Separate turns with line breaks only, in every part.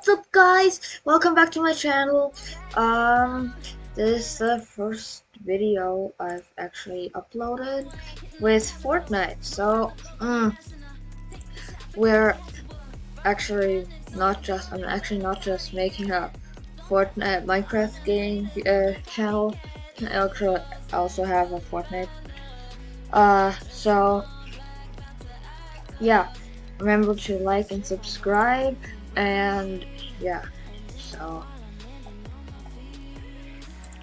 what's up guys? Welcome back to my channel. Um, this is the first video I've actually uploaded with Fortnite. So, um, we're actually not just, I'm actually not just making a Fortnite Minecraft game uh, channel. I also have a Fortnite. Uh, so, yeah, remember to like and subscribe and yeah so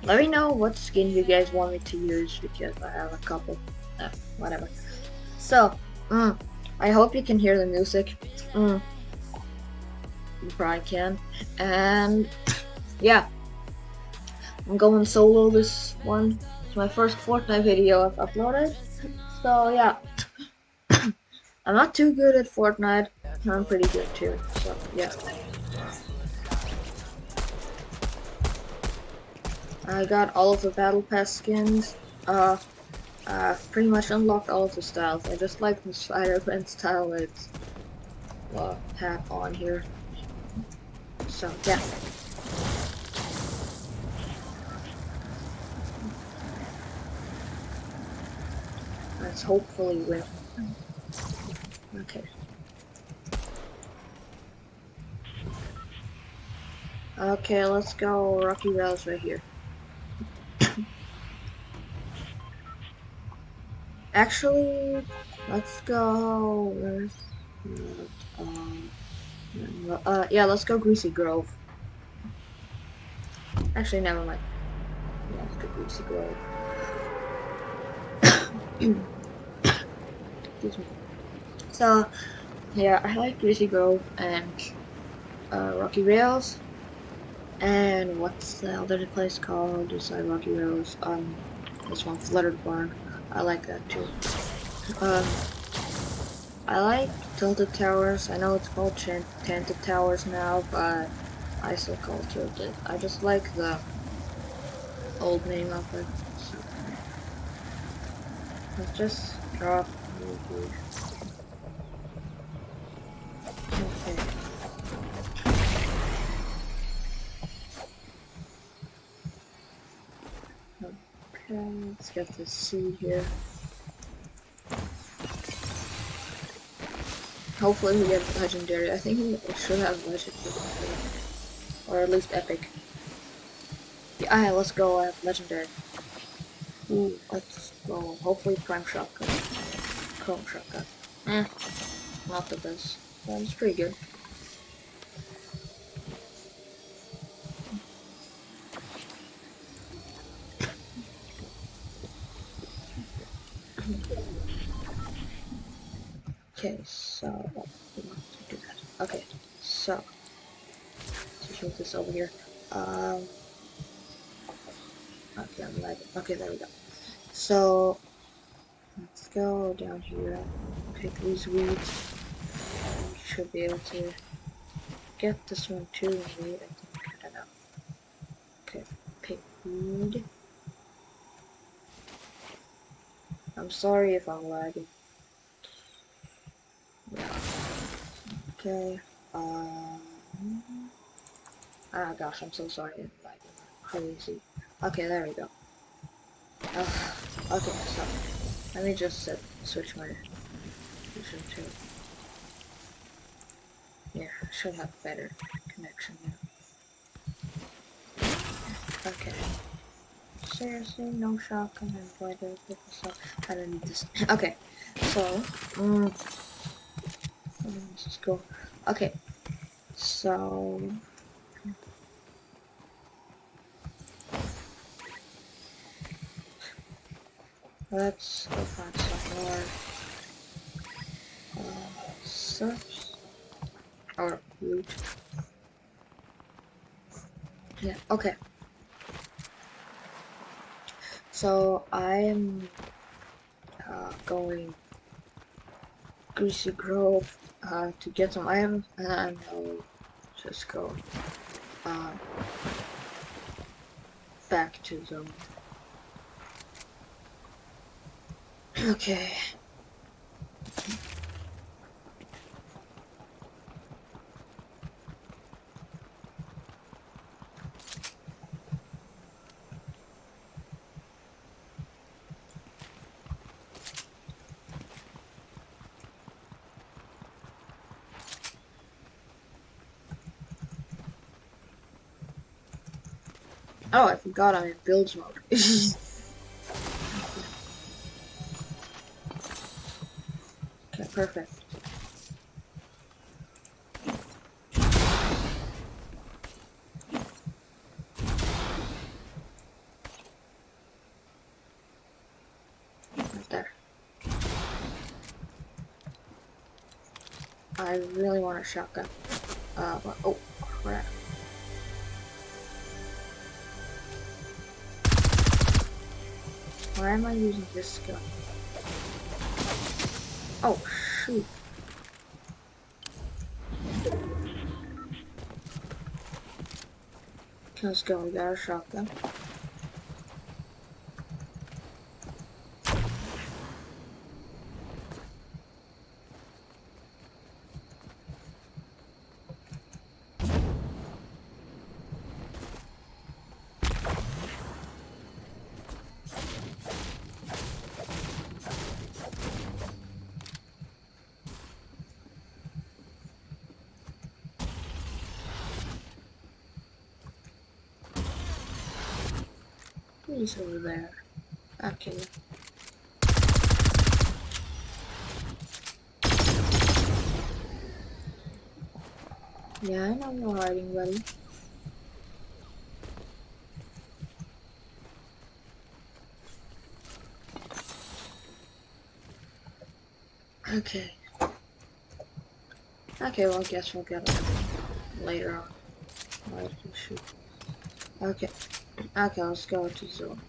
let me know what skin you guys want me to use because I have a couple uh, whatever. So mm, I hope you can hear the music. Mm, you probably can. And yeah I'm going solo this one. It's my first Fortnite video I've uploaded. So yeah. I'm not too good at Fortnite I'm pretty good too, so yeah. I got all of the battle pass skins. Uh, uh, pretty much unlocked all of the styles. I just like the Spider-Man style it's uh, hat on here. So yeah. Let's hopefully win. Okay. Okay, let's go Rocky Reels right here. Actually, let's go. Where's um, uh, yeah, let's go Greasy Grove. Actually, never mind. Yeah, let's go Greasy Grove. Excuse me. So, yeah, I like Greasy Grove and uh, Rocky Reels. And what's the other place called? Like Rocky Rose. Um, this one, Fluttered Barn. I like that too. Um, I like Tilted Towers. I know it's called Tented Towers now, but I still call it Tilted. I just like the old name of it. Let's just drop. Get the seed here. Hopefully we get legendary. I think we should have legendary. Or at least epic. Yeah, let's go at legendary. Ooh, let's go. Hopefully prime shotgun. Chrome shotgun. Eh, not the best. But it's pretty good. Okay, so do that. Okay, so let's move this over here. Um, okay, I'm lagging. Okay, there we go. So let's go down here. Pick these weeds. We should be able to get this one too. Weed, I think. I don't know. Okay, pick weed. I'm sorry if I'm lagging. Yeah. Okay. Um. Ah, gosh, I'm so sorry. Like crazy. Okay, there we go. Uh, okay, so let me just set, switch my position to. Yeah, I should have better connection now. Okay. Seriously, no shotgun and I pick this up? I don't need this. okay, so, um, let's just go. Okay, so let's go find some more uh, stuff or loot. Yeah. Okay. So I'm uh, going Greasy Grove uh, to get some items, and then I'll just go uh, back to zone. Okay. Oh, I forgot I'm in build mode. perfect. Right there. I really want a shotgun. Uh, but, oh, crap. Why am I using this gun? Oh, shoot. Let's go, we got a shotgun. He's over there. Okay. Yeah, I know you're hiding, buddy. Okay. Okay, well, I guess we'll get it later on. Okay. Okay, let's go to zone.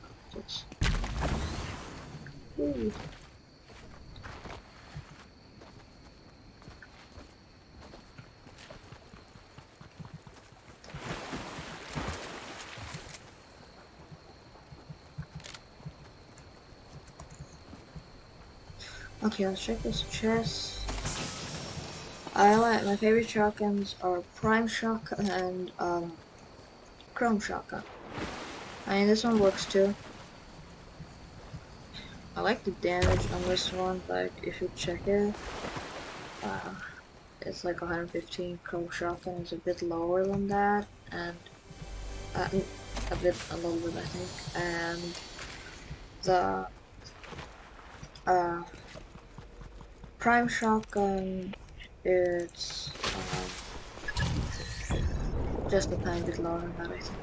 Okay, let's check this chest. I like my favorite shotguns are Prime Shotgun and um, Chrome Shotgun. I mean, this one works too. I like the damage on this one, but if you check it, uh, it's like 115. Chrome Shotgun is a bit lower than that, and uh, a bit, a little bit, I think. And the uh, Prime Shotgun, it's um, just a tiny bit lower than that, I think.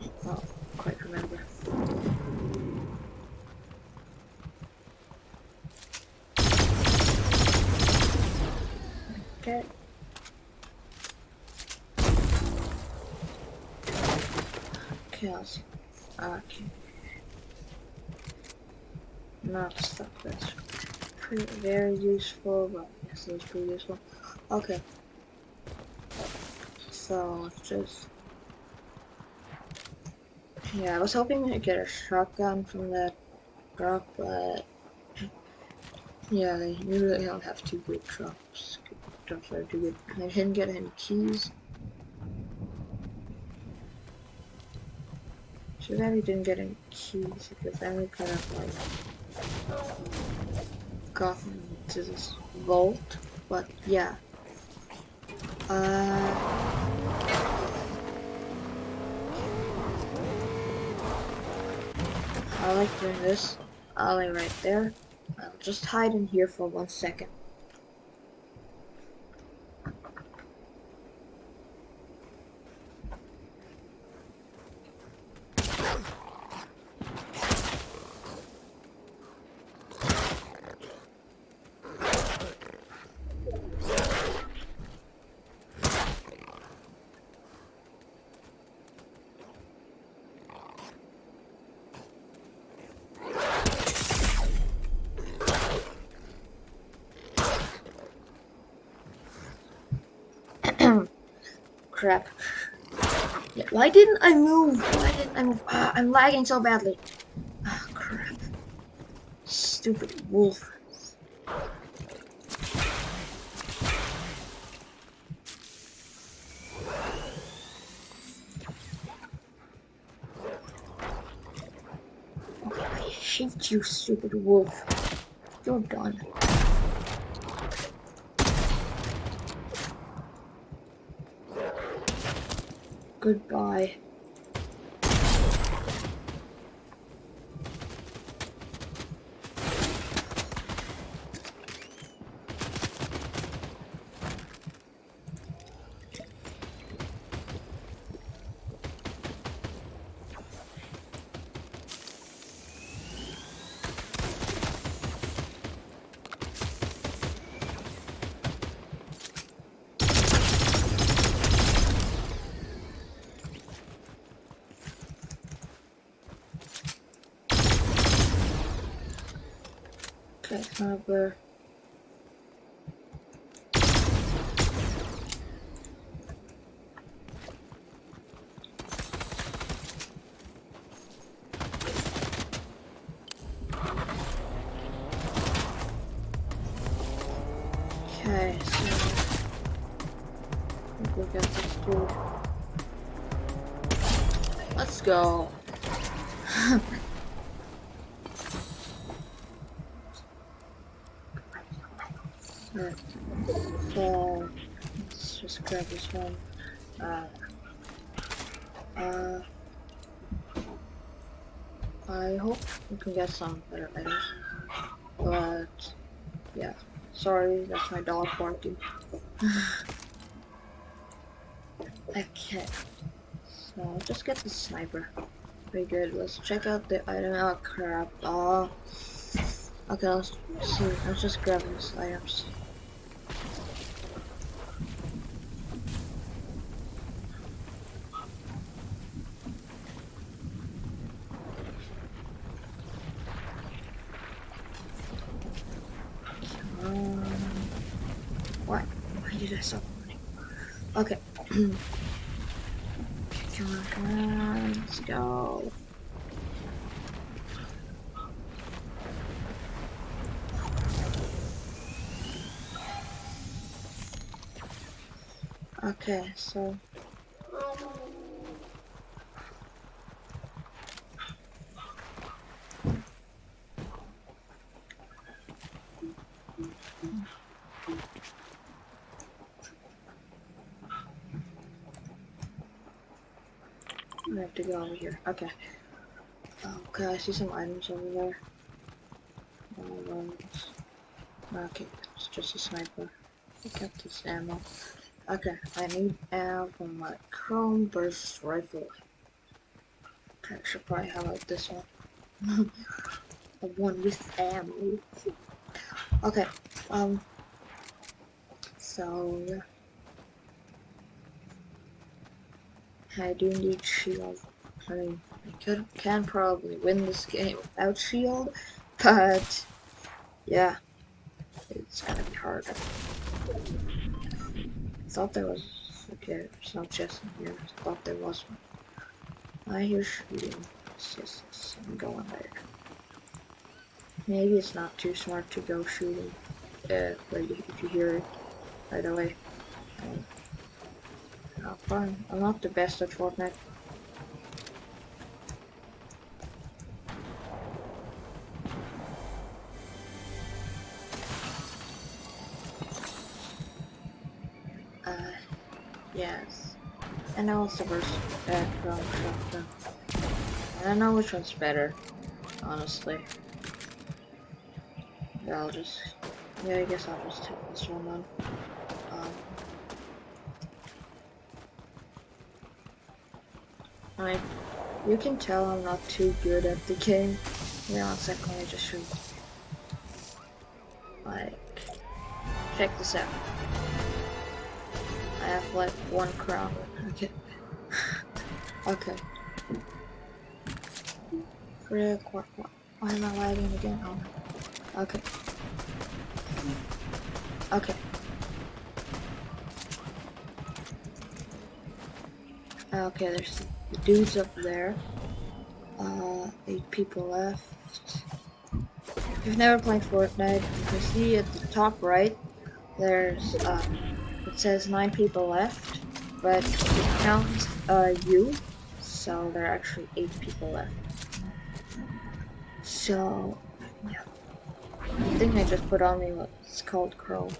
I don't quite remember. Okay. Okay, Okay. Not stuff that's pretty very useful, but yes, it's pretty useful. Okay. So let's just yeah, I was hoping to get a shotgun from that drop, but yeah, they usually don't have two good drops. Drops are too good. I didn't get any keys. Too bad we didn't get any keys because then we could have like got to this vault. But yeah. Uh I like doing this. I'll lay right there. I'll just hide in here for one second. Crap. Why didn't I move? Why didn't I move? Ah, I'm lagging so badly. Oh, crap. Stupid wolf. I hate you, stupid wolf. You're done. Goodbye. Okay. Okay, so I think we got this dude. Let's go. Alright. So let's just grab this one. Uh, uh, I hope we can get some better items. But yeah, sorry, that's my dog barking. okay, so just get the sniper. Very good. Let's check out the item. Oh crap! Oh. Okay, let's see. Let's just grab these items. Um, what? Why did I stop running? Okay. come on, come on, let's go. Okay, so I have to go over here. Okay. Okay, I see some items over there. Um, okay, it's just a sniper. Pick up this ammo. Okay, I need ammo for my chrome burst rifle. Okay, I should probably highlight this one. the one with ammo. Okay, um, so yeah. I do need shield. I mean, I could can probably win this game without shield, but yeah, it's gonna be harder. I thought there was okay, there's no chest in here. I thought there was one. I hear shooting. It's just I'm going there. Maybe it's not too smart to go shooting. Uh, but if you hear it right away. Um, Oh, fine. I'm not the best at Fortnite. I the from shotgun. I don't know which one's better, honestly. Yeah, I'll just, yeah, I guess I'll just take this one on. Um, I, you can tell I'm not too good at the game. Wait on a second, me just shoot. Like, check this out. I have like one crown. Okay. Frick, what, what, why am I lagging again? Oh, okay. Okay. Okay, there's the dudes up there. Uh, eight people left. If you've never played Fortnite, you can see at the top right, there's, uh, it says nine people left, but it counts, uh, you, so there are actually eight people left. So, yeah. I think I just put on what's called Crow.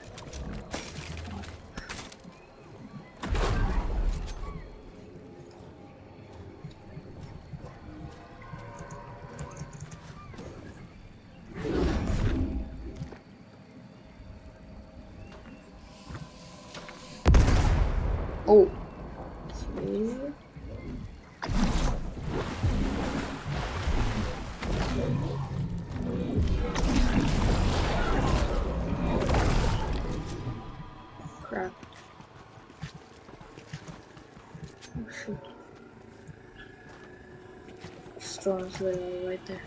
Literally right there.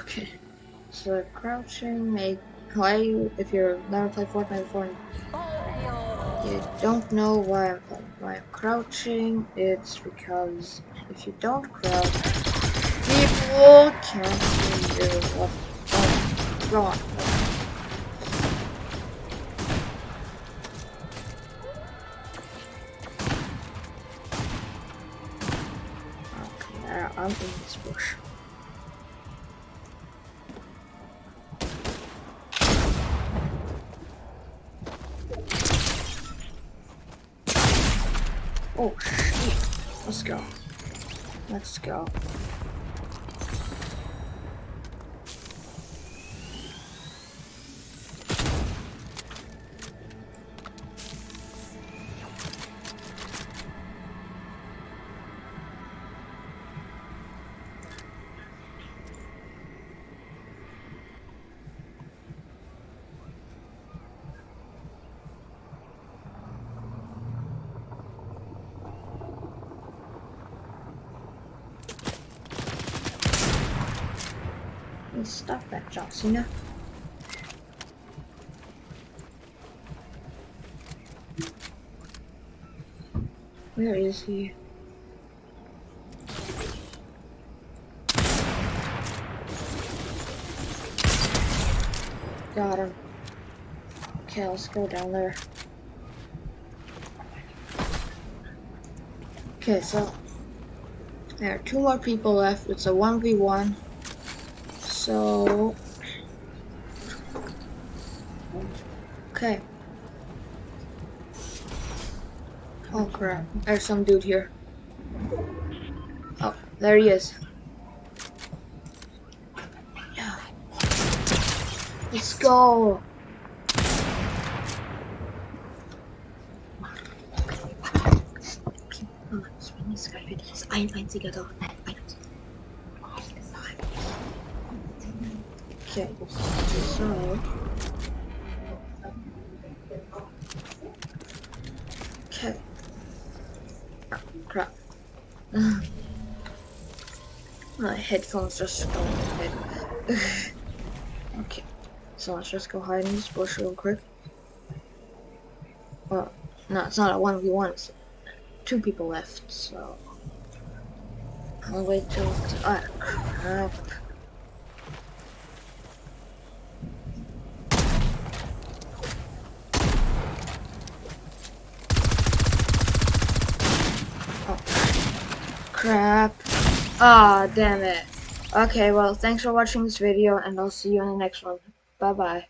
Okay. So crouching, why you if you're never played Fortnite before you don't know why I'm why I'm crouching, it's because if you don't crouch, people can't see you. What? Oh, go on. Okay, in this bush. Oh, shit. Let's go. Let's go. Stop that, John Cena. Where is he? Got him. Okay, let's go down there. Okay, so there are two more people left. It's a 1v1. So, okay. Oh crap, there's some dude here. Oh, there he is. Yeah. Let's go. Ein doch. Okay, so okay. Oh, crap. My headphones just going ahead. okay, so let's just go hide in this bush real quick. Well, no, it's not a 1v1, it's two people left, so I'll wait till. Ah, crap. Ah, oh, damn it. Okay, well, thanks for watching this video, and I'll see you in the next one. Bye-bye.